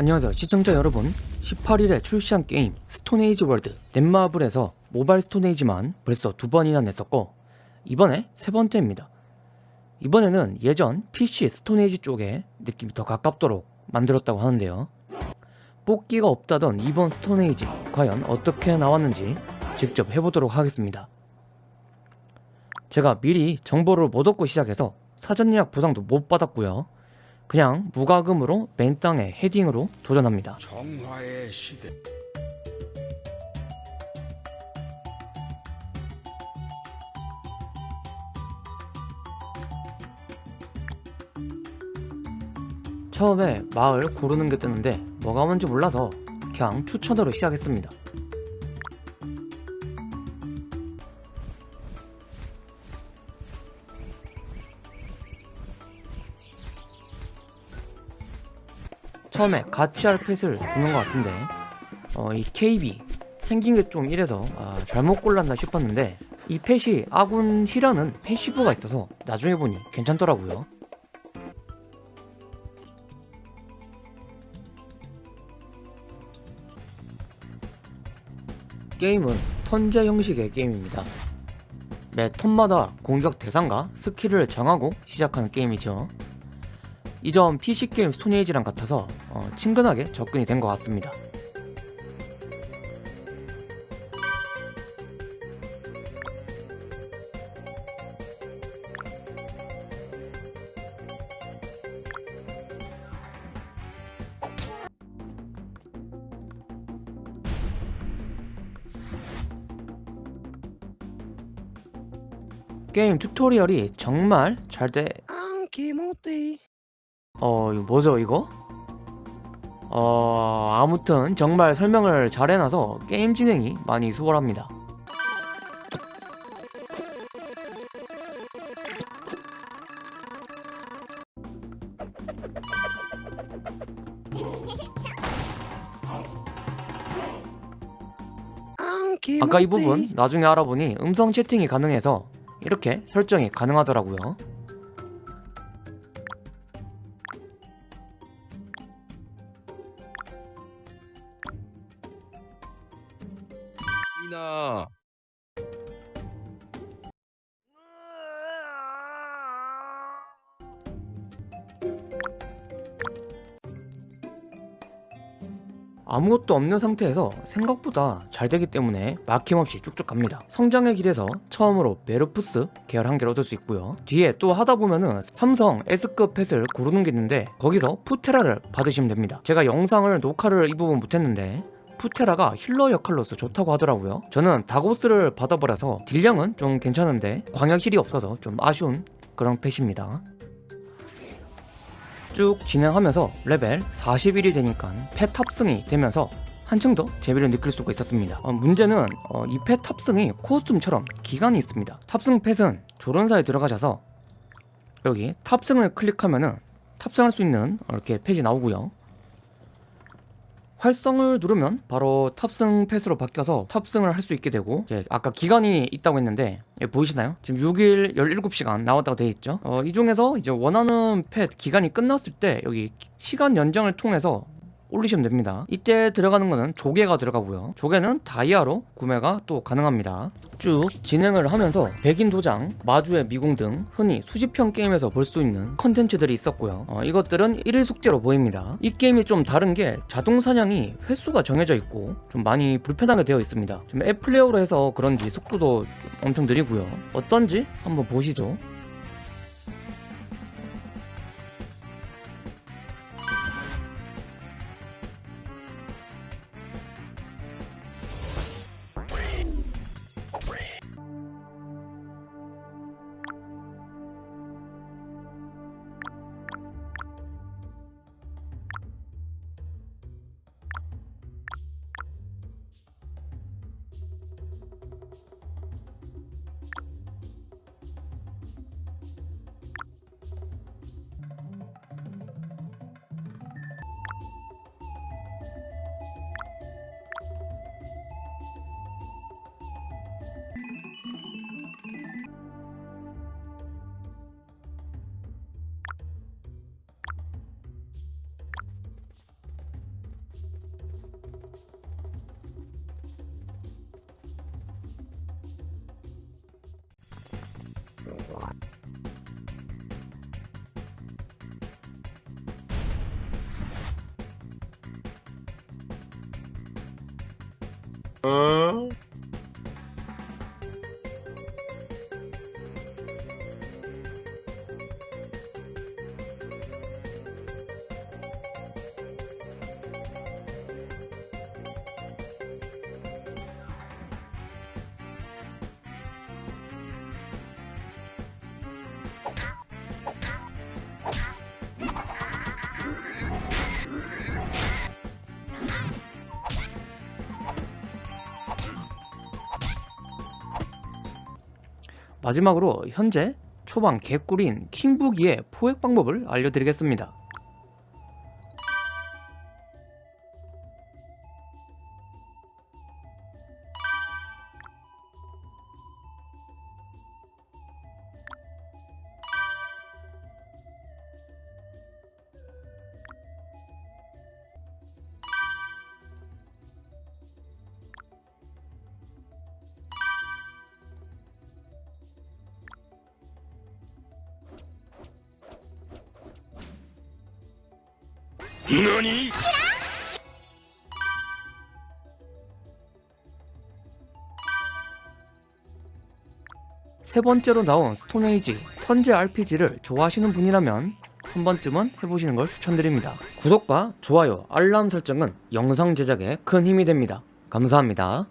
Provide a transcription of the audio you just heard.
안녕하세요. 시청자 여러분. 18일에 출시한 게임 스톤에이지 월드. 넷마블에서 모바일 스톤에이지만 벌써 두 번이나 냈었고 이번에 세 번째입니다. 이번에는 예전 PC 스톤에이지 쪽에 느낌이 더 가깝도록 만들었다고 하는데요. 뽑기가 없다던 이번 스톤에이지 과연 어떻게 나왔는지 직접 해보도록 하겠습니다. 제가 미리 정보를 못 얻고 시작해서 사전 예약 보상도 못 받았고요 그냥 무과금으로 맨 땅에 헤딩으로 도전합니다. 정화의 시대. 처음에 마을 고르는 게 뜨는데 뭐가 뭔지 몰라서 그냥 추천으로 시작했습니다 처음에 같이 할 pet을 주는 것 같은데 어, 이 KB 생긴 게 좀 이래서 아, 잘못 골랐나 싶었는데 이 pet이 아군 heal하는 passive가 있어서 나중에 보니 괜찮더라고요. 게임은 턴제 형식의 게임입니다. 매 턴마다 공격 대상과 스킬을 정하고 시작하는 게임이죠 이 점 PC게임 스톤에이지랑 같아서 어, 친근하게 접근이 된 것 같습니다. 게임 튜토리얼이 정말 잘돼. 안기모띠 어 이거 뭐죠 이거? 어 아무튼 정말 설명을 잘 해놔서 게임 진행이 많이 수월합니다 아까 이 부분 나중에 알아보니 음성 채팅이 가능해서 이렇게 설정이 가능하더라고요 이나 아무것도 없는 상태에서 생각보다 잘 되기 때문에 막힘없이 쭉쭉 갑니다. 성장의 길에서 처음으로 메르푸스 계열 한 개를 얻을 수 있고요. 뒤에 또 하다 보면은 3성 S급 pet을 고르는 게 있는데 거기서 푸테라를 받으시면 됩니다. 제가 영상을 녹화를 이 부분 못했는데 푸테라가 healer 역할로서 좋다고 하더라고요. 저는 다고스를 받아버려서 딜량은 좀 괜찮은데 광역 heal이 없어서 좀 아쉬운 그런 pet입니다. 쭉 진행하면서 레벨 41이 되니까 pet 탑승이 되면서 한층 더 재미를 느낄 수가 있었습니다. 어, 문제는 어, 이 pet 탑승이 costume처럼 기간이 있습니다. 탑승 pet은 조련사에 들어가셔서 여기 탑승을 클릭하면은 탑승할 수 있는 이렇게 pet이 나오고요 활성을 누르면 바로 탑승 pet으로 바뀌어서 탑승을 할 수 있게 되고 아까 기간이 있다고 했는데 예, 보이시나요? 지금 6일 17시간 나왔다고 되어 있죠 어, 이 중에서 이제 원하는 pet 기간이 끝났을 때 여기 시간 연장을 통해서 올리시면 됩니다. 이때 들어가는 거는 조개가 들어가고요. 조개는 다이아로 구매가 또 가능합니다. 쭉 진행을 하면서 백인 도장, 마주의 미궁 등 흔히 수집형 게임에서 볼 수 있는 컨텐츠들이 있었고요. 어, 이것들은 1일 숙제로 보입니다. 이 게임이 좀 다른 게 자동 사냥이 횟수가 정해져 있고 좀 많이 불편하게 되어 있습니다. 좀 앱플레이어로 해서 그런지 속도도 좀 엄청 느리고요. 어떤지 한번 보시죠 어? 마지막으로 현재 초반 개꿀인 킹부기의 포획 방법을 알려드리겠습니다. 너니? 세 번째로 나온 스톤에이지 턴제 RPG를 좋아하시는 분이라면 한 번쯤은 해보시는 걸 추천드립니다. 구독과 좋아요, 알람 설정은 영상 제작에 큰 힘이 됩니다. 감사합니다.